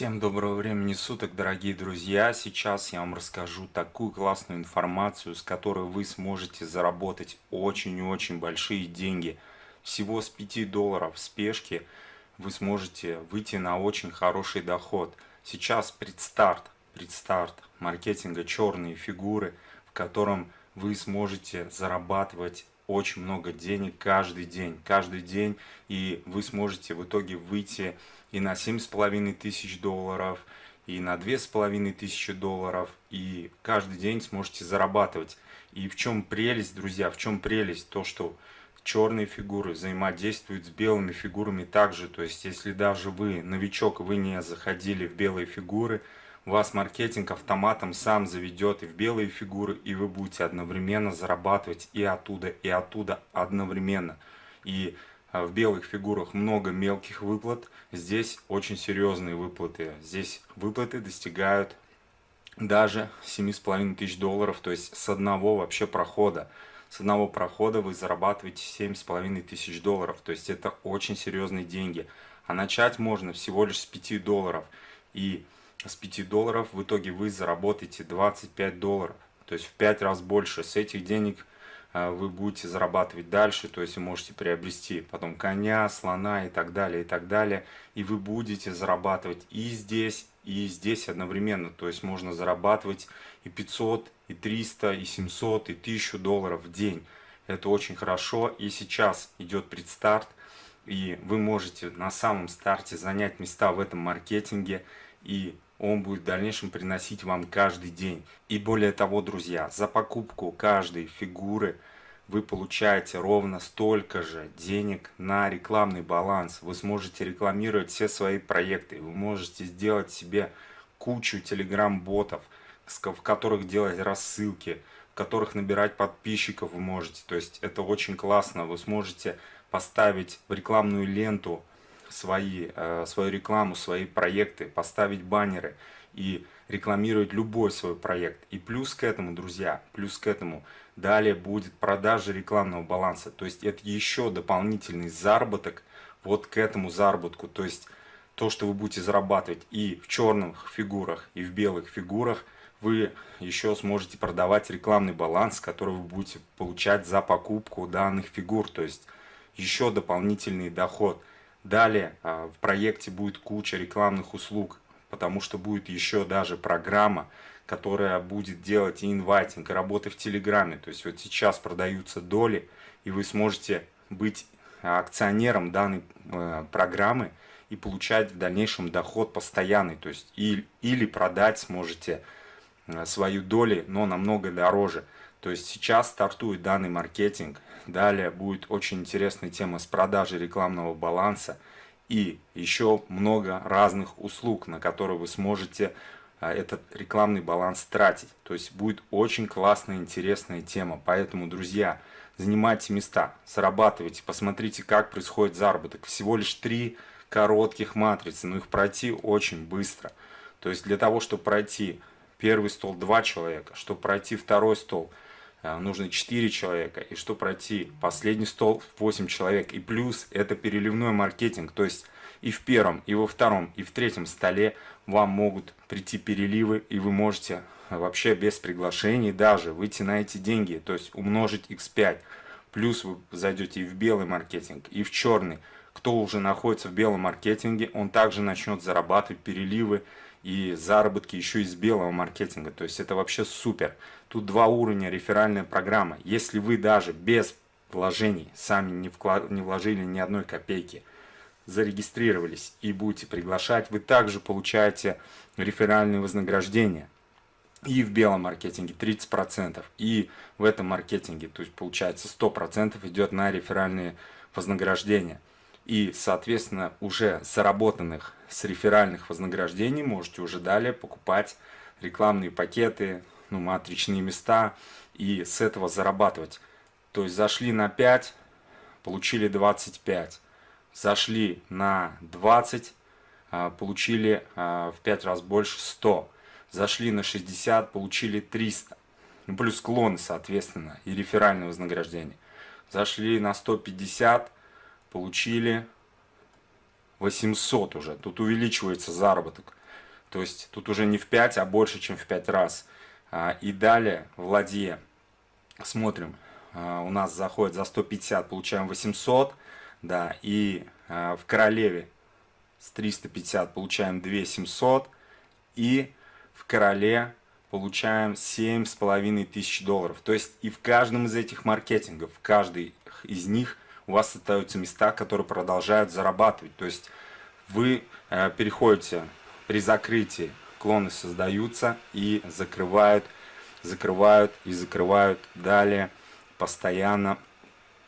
Всем доброго времени суток, дорогие друзья! Сейчас я вам расскажу такую классную информацию, с которой вы сможете заработать очень и очень большие деньги. Всего с 5 долларов в спешке вы сможете выйти на очень хороший доход. Сейчас предстарт, предстарт маркетинга черные фигуры, в котором вы сможете зарабатывать очень много денег каждый день, каждый день, и вы сможете в итоге выйти и на семь с половиной тысяч долларов, и на две с половиной тысячи долларов, и каждый день сможете зарабатывать. И в чем прелесть, друзья, в чем прелесть? То, что черные фигуры взаимодействуют с белыми фигурами также. То есть, если даже вы новичок, вы не заходили в белые фигуры, вас маркетинг автоматом сам заведет и в белые фигуры, и вы будете одновременно зарабатывать и оттуда, и оттуда одновременно. И а, в белых фигурах много мелких выплат, здесь очень серьезные выплаты. Здесь выплаты достигают даже 7,5 тысяч долларов, то есть с одного вообще прохода. С одного прохода вы зарабатываете 7,5 тысяч долларов, то есть это очень серьезные деньги. А начать можно всего лишь с 5 долларов. И с 5 долларов в итоге вы заработаете 25 долларов. То есть в 5 раз больше. С этих денег э, вы будете зарабатывать дальше, то есть вы можете приобрести потом коня, слона и так далее, и так далее. И вы будете зарабатывать и здесь, и здесь одновременно. То есть можно зарабатывать и 500, и 300, и 700, и 1000 долларов в день. Это очень хорошо. И сейчас идет предстарт. И вы можете на самом старте занять места в этом маркетинге. И он будет в дальнейшем приносить вам каждый день. И более того, друзья, за покупку каждой фигуры вы получаете ровно столько же денег на рекламный баланс. Вы сможете рекламировать все свои проекты, вы можете сделать себе кучу телеграм-ботов, в которых делать рассылки, в которых набирать подписчиков вы можете. То есть это очень классно. Вы сможете поставить в рекламную ленту свои, э, свою рекламу, свои проекты, поставить баннеры и рекламировать любой свой проект. И плюс к этому, друзья, плюс к этому, далее будет продажа рекламного баланса. То есть это еще дополнительный заработок вот к этому заработку. То есть то, что вы будете зарабатывать и в черных фигурах, и в белых фигурах, вы еще сможете продавать рекламный баланс, который вы будете получать за покупку данных фигур. То есть еще дополнительный доход. Далее а, в проекте будет куча рекламных услуг, потому что будет еще даже программа, которая будет делать и инвайтинг, и работы в Телеграме. То есть вот сейчас продаются доли, и вы сможете быть акционером данной э, программы и получать в дальнейшем доход постоянный. То есть или продать сможете свою доли, но намного дороже. То есть сейчас стартует данный маркетинг, далее будет очень интересная тема с продажей рекламного баланса и еще много разных услуг, на которые вы сможете а, этот рекламный баланс тратить. То есть будет очень классная, интересная тема. Поэтому, друзья, занимайте места, зарабатывайте, посмотрите, как происходит заработок. Всего лишь три коротких матрицы, но их пройти очень быстро. То есть для того, чтобы пройти первый стол два человека, чтобы пройти второй стол – Э, нужно 4 человека, и что пройти последний стол 8 человек, и плюс это переливной маркетинг, то есть и в первом, и во втором, и в третьем столе вам могут прийти переливы, и вы можете вообще без приглашений даже выйти на эти деньги, то есть умножить x5, плюс вы зайдете и в белый маркетинг, и в черный, кто уже находится в белом маркетинге, он также начнет зарабатывать переливы, и заработки еще из белого маркетинга. То есть это вообще супер. Тут два уровня реферальная программа. Если вы даже без вложений сами не, вклад... не вложили ни одной копейки, зарегистрировались и будете приглашать, вы также получаете реферальные вознаграждения. И в белом маркетинге 30%, и в этом маркетинге, то есть получается 100% идет на реферальные вознаграждения и, соответственно, уже заработанных с реферальных вознаграждений можете уже далее покупать рекламные пакеты, ну, матричные места и с этого зарабатывать. То есть зашли на 5, получили 25. Зашли на 20, а, получили а, в 5 раз больше 100. Зашли на 60, получили 300. Плюс клоны, соответственно, и реферальное вознаграждение. Зашли на 150, получили 800 уже. Тут увеличивается заработок. То есть тут уже не в 5, а больше, чем в 5 раз. А, и далее в ладье смотрим, а, у нас заходит за 150, получаем 800, да, и а, в королеве с 350 получаем 2700, и в короле получаем 7,5 тысяч долларов. То есть и в каждом из этих маркетингов, в каждый из них у вас остаются места, которые продолжают зарабатывать. То есть вы э, переходите при закрытии, клоны создаются и закрывают, закрывают и закрывают далее постоянно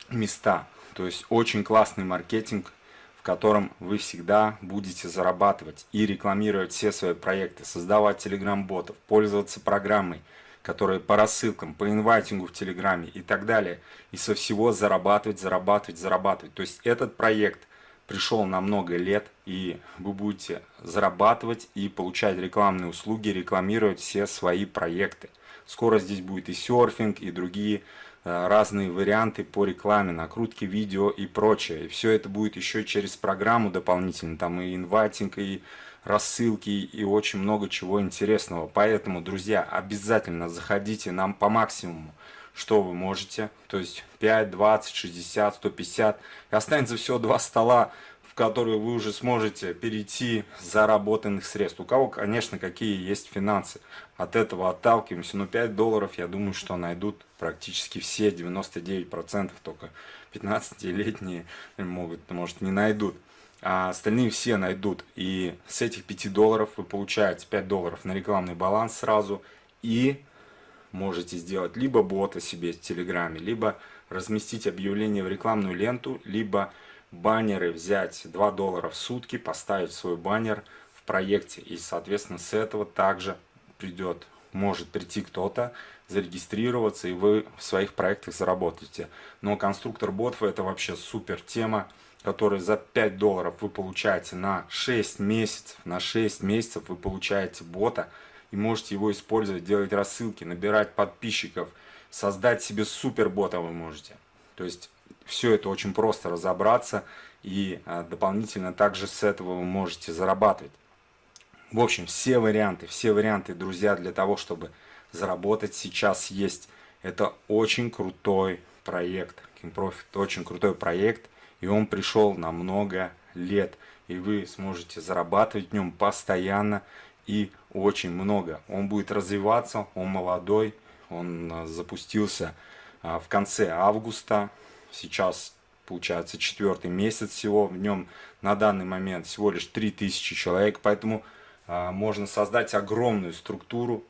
места. То есть очень классный маркетинг, в котором вы всегда будете зарабатывать и рекламировать все свои проекты, создавать телеграм-ботов, пользоваться программой, которые по рассылкам, по инвайтингу в Телеграме и так далее. И со всего зарабатывать, зарабатывать, зарабатывать. То есть этот проект пришел на много лет, и вы будете зарабатывать и получать рекламные услуги, рекламировать все свои проекты. Скоро здесь будет и серфинг, и другие Э, разные варианты по рекламе, накрутки видео и прочее. И все это будет еще через программу дополнительно, там и инвайтинг, и рассылки, и очень много чего интересного. Поэтому, друзья, обязательно заходите нам по максимуму, что вы можете. То есть 5, 20, 60, 150. И останется всего два стола в которую вы уже сможете перейти заработанных средств. У кого, конечно, какие есть финансы. От этого отталкиваемся. Но 5 долларов, я думаю, что найдут практически все, 99%, только 15-летние могут, может, не найдут. А остальные все найдут. И с этих 5 долларов вы получаете 5 долларов на рекламный баланс сразу. И можете сделать либо бота себе в Телеграме, либо разместить объявление в рекламную ленту, либо баннеры взять 2 доллара в сутки, поставить свой баннер в проекте. И, соответственно, с этого также придет, может прийти кто-то, зарегистрироваться, и вы в своих проектах заработаете. Но конструктор ботов это вообще супер тема, которую за 5 долларов вы получаете на 6 месяцев. На 6 месяцев вы получаете бота и можете его использовать, делать рассылки, набирать подписчиков, создать себе супер бота вы можете. То есть все это очень просто разобраться и а, дополнительно также с этого вы можете зарабатывать. В общем, все варианты, все варианты, друзья, для того, чтобы заработать сейчас есть. Это очень крутой проект. King Profit очень крутой проект, и он пришел на много лет. И вы сможете зарабатывать в нем постоянно и очень много. Он будет развиваться, он молодой, он а, запустился а, в конце августа сейчас получается четвертый месяц всего, в нем на данный момент всего лишь 3000 человек, поэтому а, можно создать огромную структуру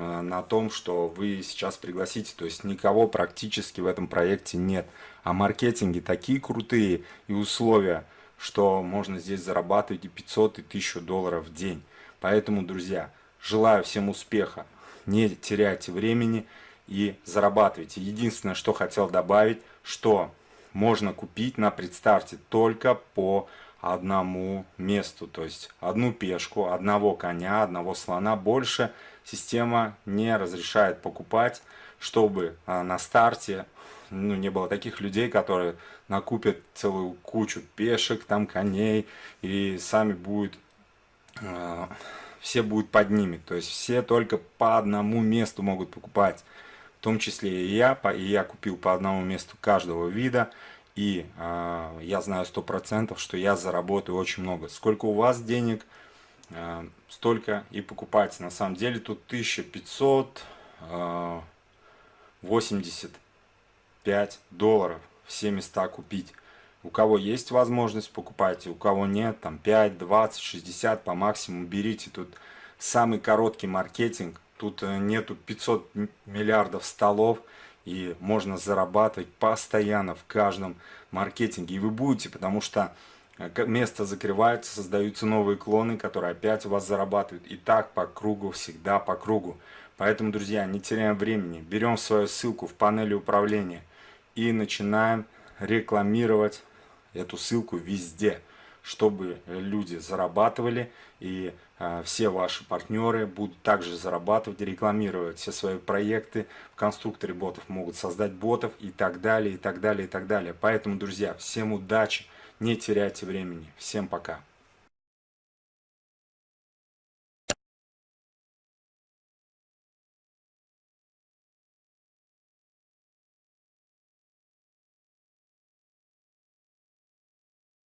на том, что вы сейчас пригласите, то есть никого практически в этом проекте нет, а маркетинги такие крутые и условия, что можно здесь зарабатывать и 500 и 1000 долларов в день. Поэтому, друзья, желаю всем успеха, не теряйте времени, и зарабатываете. Единственное, что хотел добавить, что можно купить на предстарте только по одному месту. То есть одну пешку, одного коня, одного слона. Больше система не разрешает покупать, чтобы а, на старте ну, не было таких людей, которые накупят целую кучу пешек, там коней, и сами будут, э, все будут под ними. То есть все только по одному месту могут покупать в том числе и я, и я купил по одному месту каждого вида, и э, я знаю сто процентов, что я заработаю очень много. Сколько у вас денег, столько и покупайте. На самом деле тут 1585 э, долларов все места купить. У кого есть возможность, покупайте, у кого нет, там 5, 20, 60 по максимуму берите. Тут самый короткий маркетинг Тут э, нету 500 миллиардов столов, и можно зарабатывать постоянно в каждом маркетинге. И вы будете, потому что место закрывается, создаются новые клоны, которые опять у вас зарабатывают. И так по кругу, всегда по кругу. Поэтому, друзья, не теряем времени. Берем свою ссылку в панели управления и начинаем рекламировать эту ссылку везде чтобы люди зарабатывали, и э, все ваши партнеры будут также зарабатывать, рекламировать все свои проекты. В конструкторе ботов могут создать ботов и так далее, и так далее, и так далее. Поэтому, друзья, всем удачи, не теряйте времени. Всем пока.